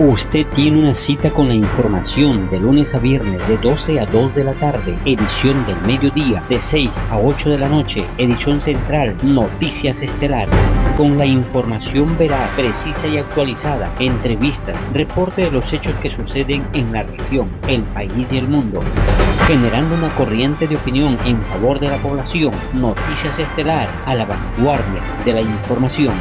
Usted tiene una cita con la información de lunes a viernes de 12 a 2 de la tarde, edición del mediodía de 6 a 8 de la noche, edición central, Noticias Estelar. Con la información veraz, precisa y actualizada, entrevistas, reporte de los hechos que suceden en la región, el país y el mundo. Generando una corriente de opinión en favor de la población, Noticias Estelar a la vanguardia de la información.